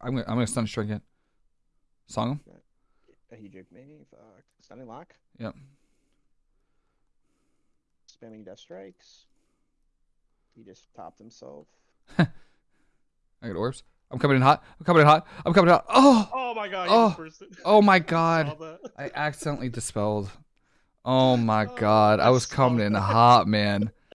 I'm gonna I'm gonna stun strike it. Song him. Uh, he juked me. Fuck. Stunning lock. Yep. Spamming death strikes. He just topped himself. I got orbs. I'm coming in hot. I'm coming in hot. I'm coming in hot. Oh, Oh my god. Oh, Oh. My god. I accidentally dispelled. Oh my god. I was coming in hot, man.